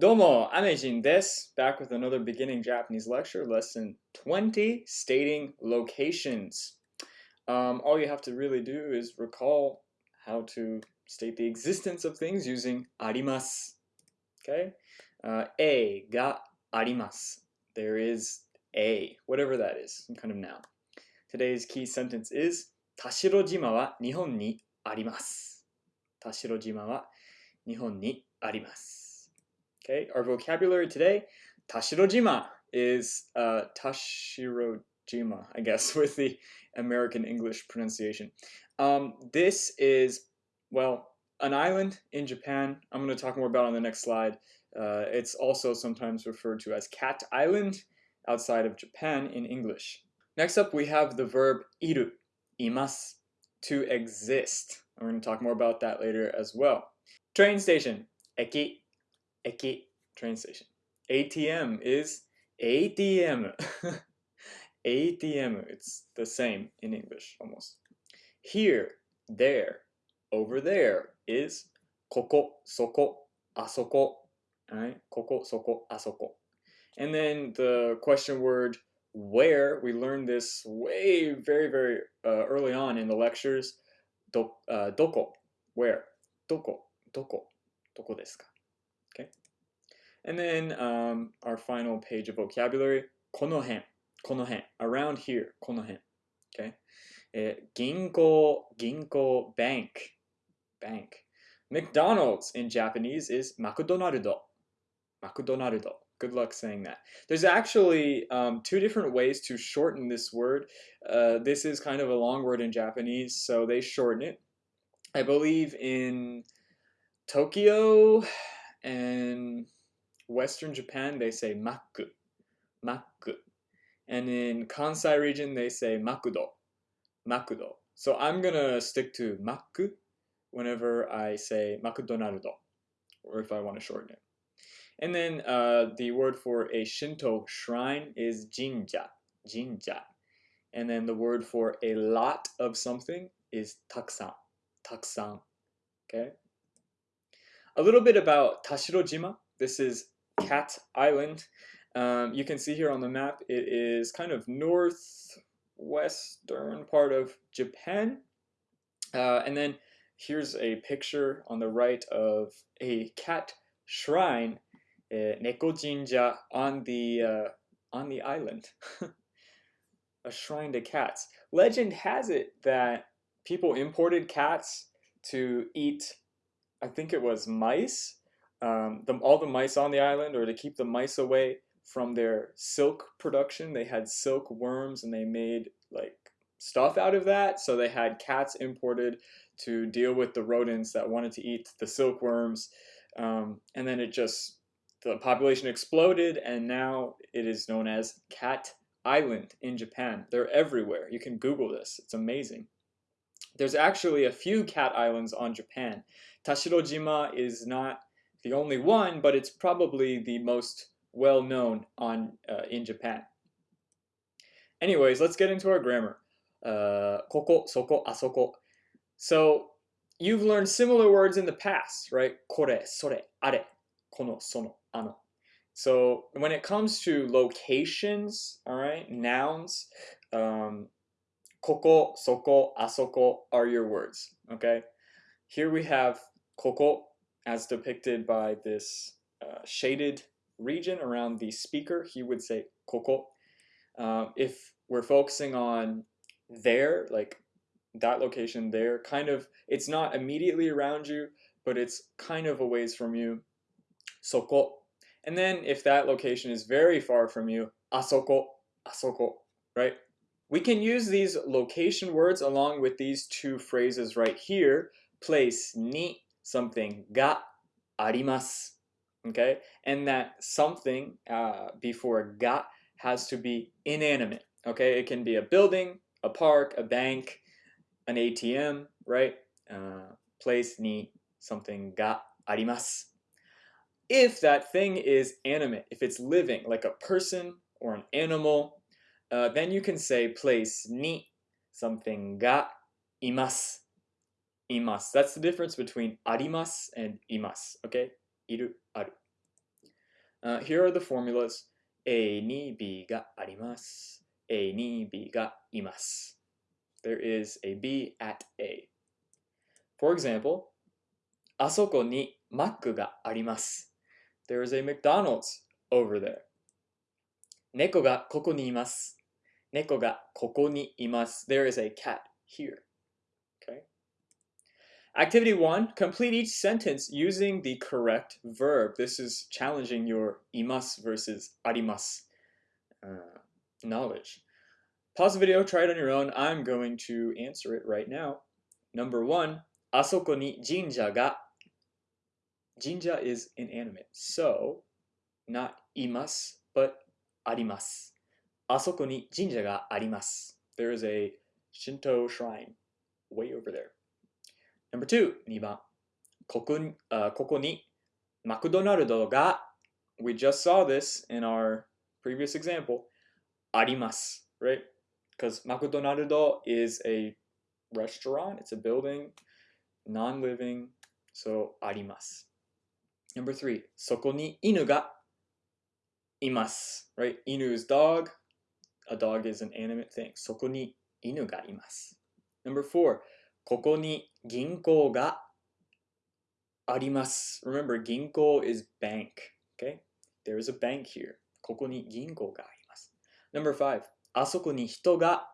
Domo, Amejin des, back with another beginning Japanese lecture, lesson 20, stating locations. Um, all you have to really do is recall how to state the existence of things using arimas. Okay? Uh, a ga arimas. There is a, whatever that is, some kind of noun. Today's key sentence is Tashirojima wa Nihon ni arimasu. Tashirojima wa Nihon ni arimasu. Okay, our vocabulary today, Tashirojima is uh, Tashirojima, I guess, with the American English pronunciation. Um, this is, well, an island in Japan. I'm going to talk more about on the next slide. Uh, it's also sometimes referred to as Cat Island outside of Japan in English. Next up, we have the verb iru, imas, to exist. We're going to talk more about that later as well. Train station, eki, eki, train station. ATM is ATM. ATM, it's the same in English almost. Here, there, over there is koko, soko, asoko. Alright, koko, asoko. And then the question word where, we learned this way very, very uh, early on in the lectures. Do, uh, doko, where? Doko, doko, doko desu ka? Okay. And then um, our final page of vocabulary, この辺,この辺, around here, この辺. Okay. えー銀行、銀行, bank, bank. McDonald's in Japanese is マクドナルド. McDonaldo. Good luck saying that. There's actually um, two different ways to shorten this word. Uh, this is kind of a long word in Japanese, so they shorten it. I believe in Tokyo and Western Japan, they say maku, maku. And in Kansai region, they say makudo, makudo. So I'm gonna stick to maku whenever I say makudonaldo, or if I want to shorten it. And then uh, the word for a Shinto shrine is jinja, jinja. And then the word for a lot of something is taksan, taksan. Okay. A little bit about Tashirojima. This is Cat Island. Um, you can see here on the map, it is kind of northwestern part of Japan. Uh, and then here's a picture on the right of a cat shrine, uh, Neko Jinja, on the uh, on the island. a shrine to cats. Legend has it that people imported cats to eat, I think it was mice, um, the, all the mice on the island, or to keep the mice away from their silk production. They had silk worms and they made like stuff out of that. So they had cats imported to deal with the rodents that wanted to eat the silkworms. Um, and then it just, the population exploded, and now it is known as Cat Island in Japan. They're everywhere. You can Google this, it's amazing. There's actually a few cat islands on Japan. Tashirojima is not the only one, but it's probably the most well known on uh, in Japan. Anyways, let's get into our grammar. Uh, koko, soko, asoko. So you've learned similar words in the past, right? Kore, sore, are, kono, sono, ano. So when it comes to locations, all right, nouns, um, koko, soko, asoko are your words, okay? Here we have koko as depicted by this uh, shaded region around the speaker. He would say koko. Um, if we're focusing on there, like that location there, kind of, it's not immediately around you, but it's kind of a ways from you, soko. And then if that location is very far from you, asoko, asoko, right? We can use these location words along with these two phrases right here, place ni something ga arimasu. Okay, and that something uh, before ga has to be inanimate. Okay, it can be a building, a park, a bank, an ATM, right? Uh, place ni something ga arimasu. If that thing is animate, if it's living, like a person or an animal, uh, then you can say place ni something ga imasu imas. That's the difference between arimas and imas, okay? Iru, aru. Uh, here are the formulas. A ni b ga arimas. A ni b ga imas. There is a b at a. For example, asoko ni makku ga arimasu. There is a McDonald's over there. Neko ga koko ni. Neko ga koko ni. There is a cat here. Activity one, complete each sentence using the correct verb. This is challenging your imas versus arimas uh, knowledge. Pause the video, try it on your own. I'm going to answer it right now. Number one, asoko ni jinja ga. Jinja is inanimate, so not imas, but arimas. Asoko ni jinja ga arimas. There is a Shinto shrine way over there. Number two, 2番。ここに,、uh, ここにマクドナルドが We just saw this in our previous example. あります, right? Because マクドナルド is a restaurant, it's a building, non-living, so あります. Number three, そこに犬がいます, right? 犬 is dog, a dog is an animate thing. そこに犬がいます. Number four, ここに銀行があります. Remember, 銀行 is bank, okay? There is a bank here. ここに銀行があります. Number five, あそこに人が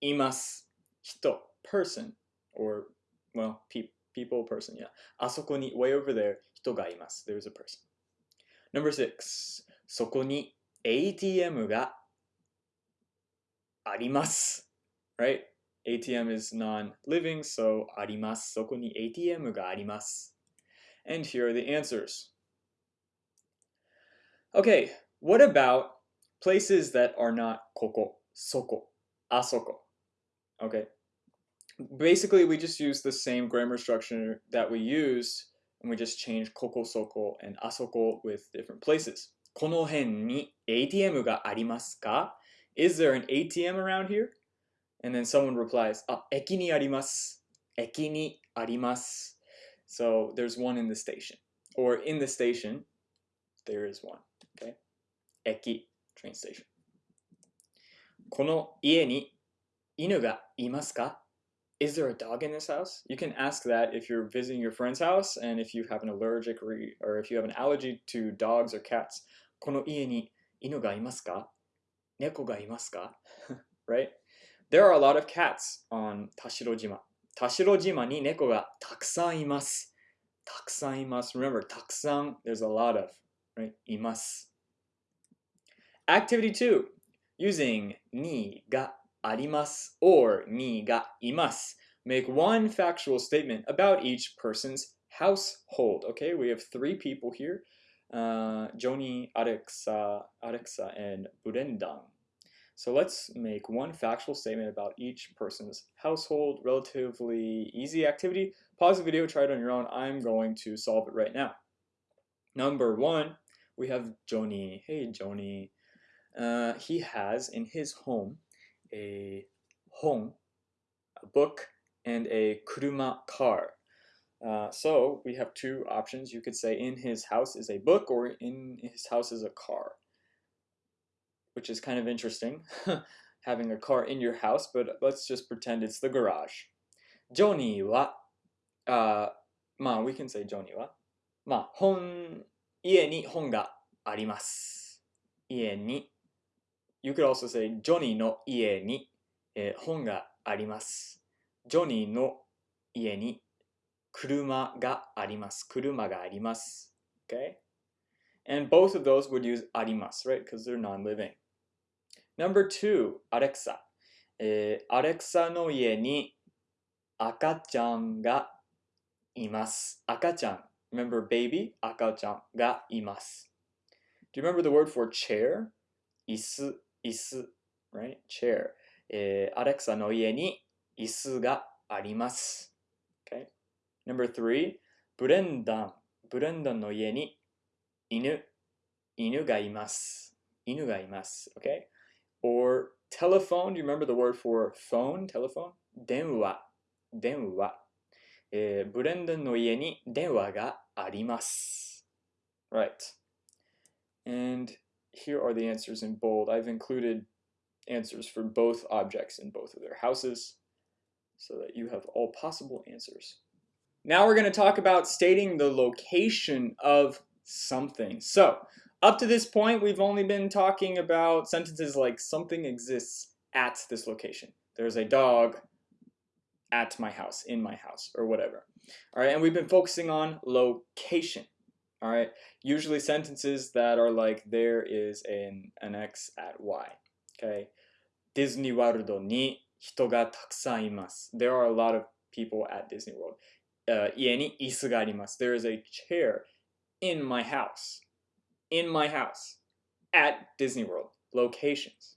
います.人, person, or, well, pe people, person, yeah. あそこに way over there, 人がいます. There is a person. Number six, そこに ATM があります. Right? ATM is non-living, so あります。そこに ATM があります。And here are the answers. Okay, what about places that are not ここ、そこ、あそこ? Okay. Basically, we just use the same grammar structure that we used, and we just change ここ、そこ and あそこ with different places. この辺に ATM がありますか? Is there an ATM around here? And then someone replies, ah, 駅にあります。駅にあります。So there's one in the station. Or in the station, there is one. Okay? 駅, train station. この家に犬がいますか Is there a dog in this house? You can ask that if you're visiting your friend's house and if you have an allergic re or if you have an allergy to dogs or cats. この家に犬がいますか猫がいますか Right? There are a lot of cats on Tashirojima. Tashirojima ni neko ga takusan imasu. Takusan imasu. Remember, takusan, there's a lot of, right? Imasu. Activity 2. Using ni ga arimasu or ni ga imasu. Make one factual statement about each person's household. Okay, we have three people here. Uh, Joni, Alexa, Arexa, and Burendan. So let's make one factual statement about each person's household. Relatively easy activity. Pause the video, try it on your own. I'm going to solve it right now. Number one, we have Joni. Hey, Joni. Uh, he has in his home a home, a book, and a kuruma car. Uh, so we have two options. You could say in his house is a book or in his house is a car which is kind of interesting, having a car in your house, but let's just pretend it's the garage. Joni wa, uh, まあ、we can say ジョニーは、まあ、本、家に本があります。家に、you could also say ジョニーの家に、えー本があります。ジョニーの家に車があります。車があります。Okay? And both of those would use あります, right? Because they're non-living. Number two, Alexa. えー、アレクサの家に赤ちゃんがいます。赤ちゃん。Remember baby? 赤ちゃんがいます。Do you remember the word for chair? 椅子、椅子。Right? Chair. えー、アレクサの家に椅子があります。Okay? Number three, ブレンダン。ブレンダンの家に犬、犬がいます。犬がいます。Okay? Or telephone, do you remember the word for phone, telephone? 電話、電話。えーブレンダンの家に電話があります。Right. And here are the answers in bold. I've included answers for both objects in both of their houses so that you have all possible answers. Now we're going to talk about stating the location of something. So, up to this point, we've only been talking about sentences like something exists at this location. There's a dog at my house, in my house, or whatever. All right, and we've been focusing on location. All right, usually sentences that are like there is an, an X at Y. Okay, Disney World ni hito ga takusan imasu. There are a lot of people at Disney World. Uh. There is a chair in my house in my house at Disney World locations.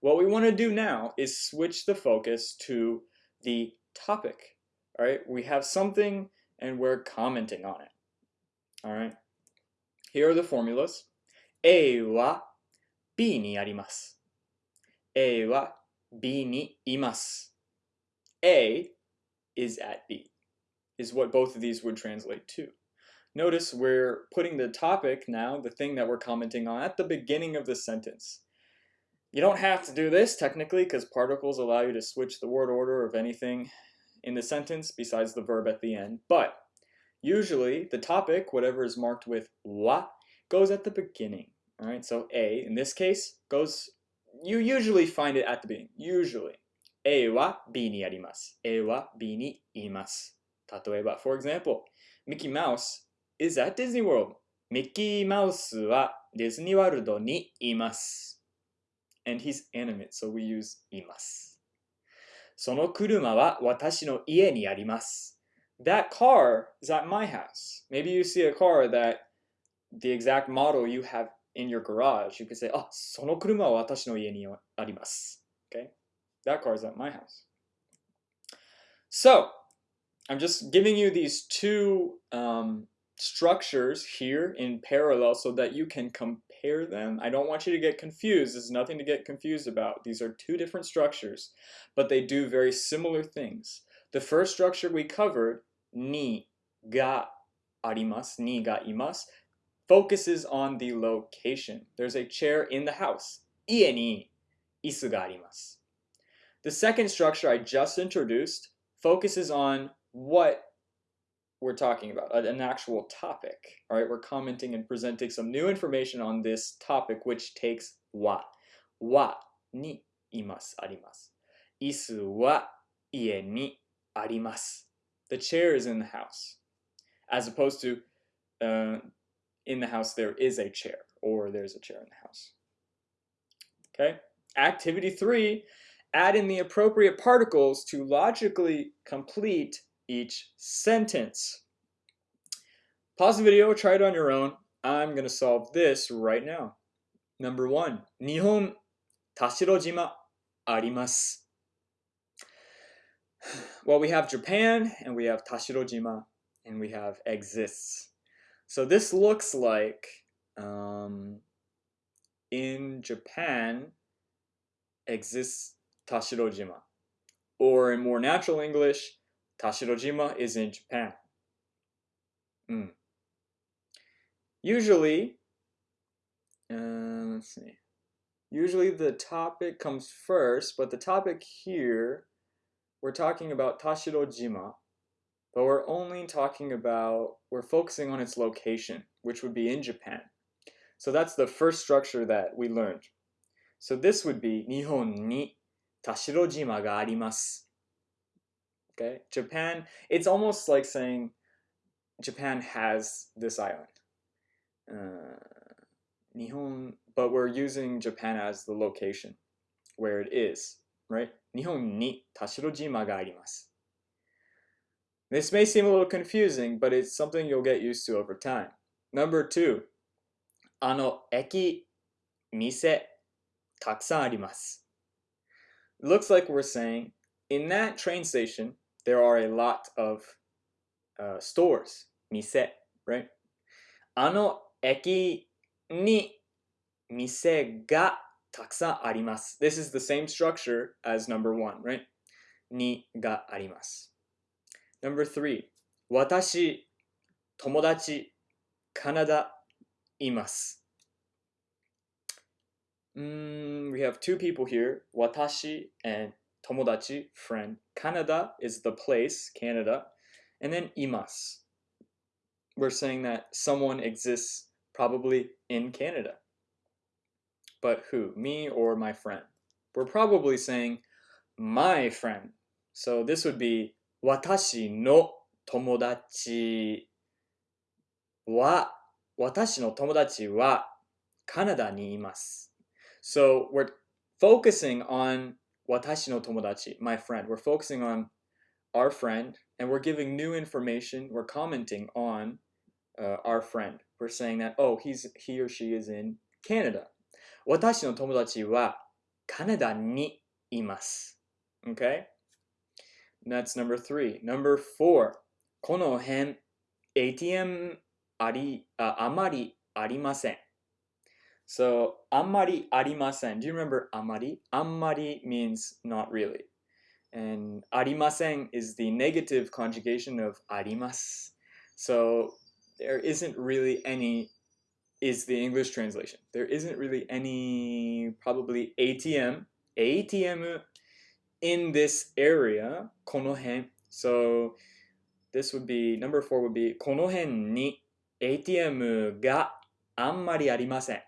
What we want to do now is switch the focus to the topic. All right, we have something and we're commenting on it. All right, here are the formulas. A wa B ni arimasu. A wa B ni imasu. A is at B, is what both of these would translate to. Notice we're putting the topic now, the thing that we're commenting on, at the beginning of the sentence. You don't have to do this technically because particles allow you to switch the word order of anything in the sentence besides the verb at the end. But usually the topic, whatever is marked with la, goes at the beginning. All right, so a in this case goes, you usually find it at the beginning, usually. A wa B ni arimasu. A wa B ni imasu. Tatoeba, for example, Mickey Mouse is at Disney World. ミッキーマウスはディズニーワールドにいます。and he's animate, so we use います。その車は私の家にあります。That car is at my house. Maybe you see a car that the exact model you have in your garage. You could say, あ、その車は私の家にあります。Okay? That car is at my house. So, I'm just giving you these two um, structures here in parallel so that you can compare them. I don't want you to get confused. There's nothing to get confused about. These are two different structures, but they do very similar things. The first structure we covered, ni ga arimasu, ni ga imasu, focuses on the location. There's a chair in the house. Ie ni isu ga. The second structure I just introduced focuses on what we're talking about, an actual topic. All right, we're commenting and presenting some new information on this topic, which takes wa. Wa ni imasu arimasu. Isu wa ie ni arimasu. The chair is in the house. As opposed to uh, in the house there is a chair or there's a chair in the house. Okay? Activity three, add in the appropriate particles to logically complete each sentence. Pause the video, try it on your own. I'm to solve this right now. Number one, Nihon Tashirojima arimasu. Well, we have Japan and we have Tashirojima and we have exists. So this looks like um, in Japan exists Tashirojima. Or in more natural English, Tashirojima is in Japan. Mm. Usually, uh, let's see. Usually the topic comes first, but the topic here, we're talking about Tashirojima, but we're only talking about, we're focusing on its location, which would be in Japan. So that's the first structure that we learned. So this would be Nihon ni Tashirojima ga arimasu. Okay, Japan, it's almost like saying Japan has this island. Uh, Nihon, but we're using Japan as the location where it is, right? Nihon ni Tashirojima ga. This may seem a little confusing, but it's something you'll get used to over time. Number two, ano eki mise takusan arimasu. Looks like we're saying in that train station there are a lot of uh, stores, mise, right? あの駅に店がたくさんあります。This is the same structure as number one, right? にがあります。Number three, 私、友達、カナダ、います。 Mm, we have two people here, watashi and tomodachi, friend. Canada is the place, Canada. And then imas. We're saying that someone exists probably in Canada. But who? Me or my friend? We're probably saying my friend. So this would be watashi no tomodachi wa watashi no tomodachi wa Canada ni imasu. So we're focusing on watashi no tomodachi, my friend. We're focusing on our friend and we're giving new information. We're commenting on uh, our friend. We're saying that, oh, he's he or she is in Canada. Watashi no tomodachi wa Canada ni imasu. Okay? That's number three. Number four. この辺 ATM あり、あ、あまりありません。 so amari arimasen. Do you remember amari? Amari means not really. And arimasen is the negative conjugation of arimas. So there isn't really any is the English translation. There isn't really any probably ATM, ATM in this area, konohen. So this would be number 4 would be konohen ni ATM ga anmari arimasen.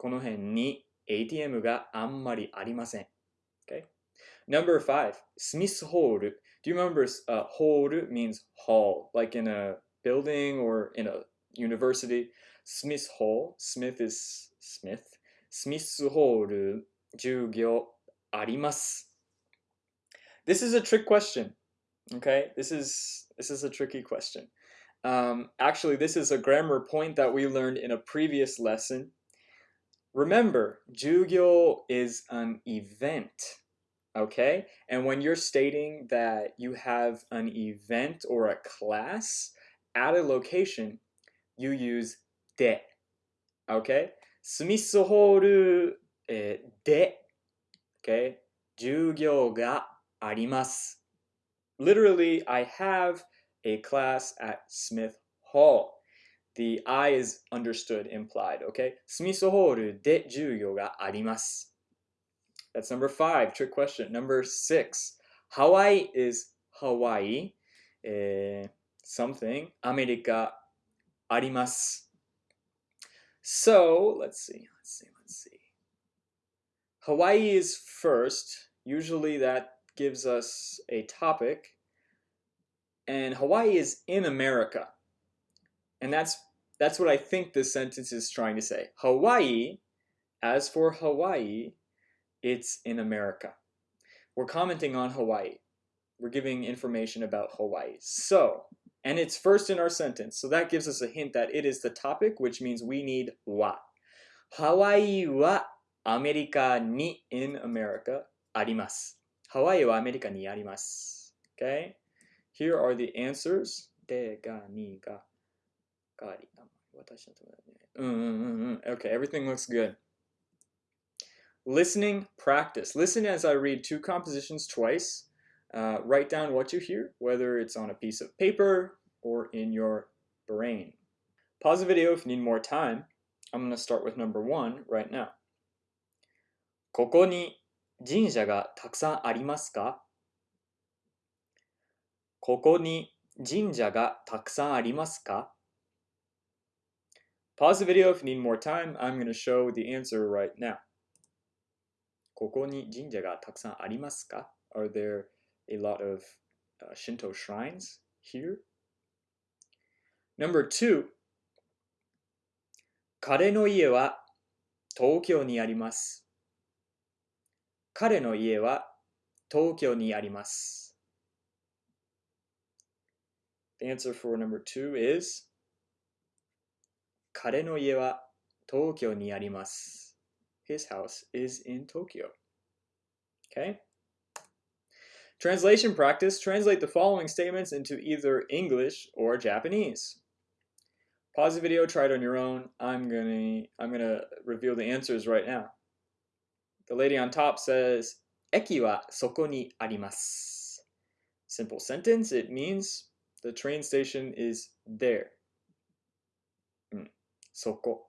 この辺に ATM があんまりありません okay number five Smith Hall do you remember uh, hall means hall like in a building or in a university Smith Hall Smith is Smith Smith Hall 授業あります this is a trick question. Okay, this is this is a tricky question. Um, actually, this is a grammar point that we learned in a previous lesson. Remember, jugyo is an event. Okay, and when you're stating that you have an event or a class at a location, you use de. Okay, スミスホール、えー、で、okay, 授業があります。Literally, I have a class at Smith Hall. The I is understood, implied, okay? スミスホールで授業があります。That's number five, trick question. Number six, Hawaii is Hawaii. えー、something, アメリカあります。So, let's see, let's see, let's see. Hawaii is first. Usually that gives us a topic, and Hawaii is in America. And that's, that's what I think this sentence is trying to say. Hawaii, as for Hawaii, it's in America. We're commenting on Hawaii. We're giving information about Hawaii. So, and it's first in our sentence. So that gives us a hint that it is the topic, which means we need wa. Hawaii wa America ni in America arimasu. Hawaii wa America ni arimasu. Okay? Here are the answers. De ga ni ga. がり。私の友達ね。うんうんうんうん。Okay, everything looks good. Listening practice. Listen as I read two compositions twice. Uh, write down what you hear, whether it's on a piece of paper or in your brain. Pause the video if you need more time. I'm going to start with number one right now. ここに神社がたくさんありますかここに神社がたくさんありますか Pause the video if you need more time. I'm going to show the answer right now. ここに神社がたくさんありますか Are there a lot of uh, Shinto shrines here? Number two. 彼の家は東京にあります。彼の家は東京にあります。The answer for number two is 彼の家は東京にあります。His house is in Tokyo. Okay? Translation practice. Translate the following statements into either English or Japanese. Pause the video, try it on your own. I'm gonna I'm gonna reveal the answers right now. The lady on top says, Eki wa soko ni arimasu. Simple sentence, it means the train station is there. Mm, soko.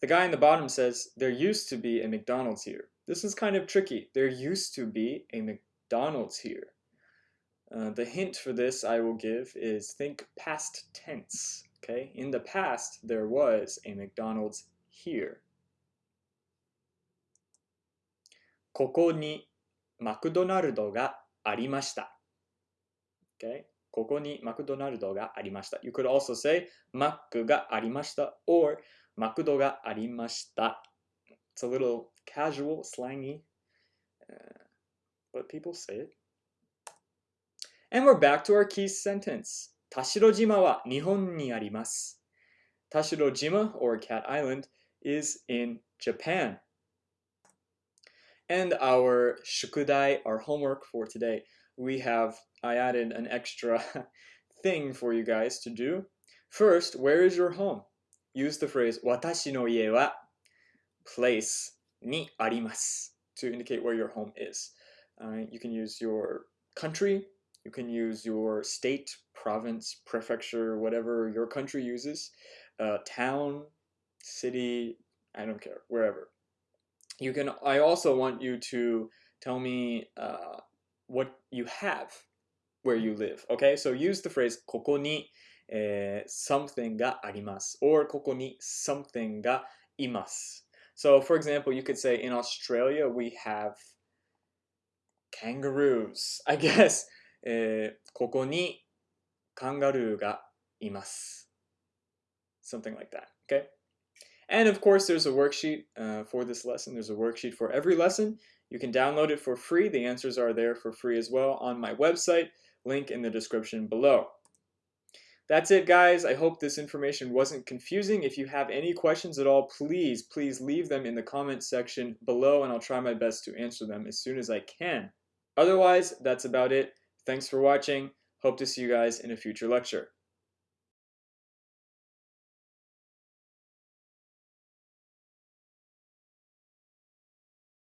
The guy in the bottom says, there used to be a McDonald's here. This is kind of tricky. There used to be a McDonald's here. Uh, the hint for this I will give is think past tense. Okay, in the past there was a McDonald's here. ここにマクドナルドがありました。Okay? ここにマクドナルドがありました。You could also say マックがありました or マクドがありました。It's a little casual, slangy, uh, but people say it. And we're back to our key sentence. 田代島は日本にあります。田代島 or Cat Island is in Japan. And our shukudai, our homework for today, we have, I added an extra thing for you guys to do. First, where is your home? Use the phrase, watashi no ie wa place ni arimasu to indicate where your home is. Uh, you can use your country, you can use your state, province, prefecture, whatever your country uses, uh, town, city, I don't care, wherever you can I also want you to tell me uh, what you have where you live okay so use the phrase ここに、えー、something があります or ここに something がいます so for example you could say in Australia we have kangaroos I guess えー、ここにカンガルーがいます something like that okay and of course, there's a worksheet uh, for this lesson. There's a worksheet for every lesson. You can download it for free. The answers are there for free as well on my website, link in the description below. That's it, guys. I hope this information wasn't confusing. If you have any questions at all, please, please leave them in the comment section below, and I'll try my best to answer them as soon as I can. Otherwise, that's about it. Thanks for watching. Hope to see you guys in a future lecture.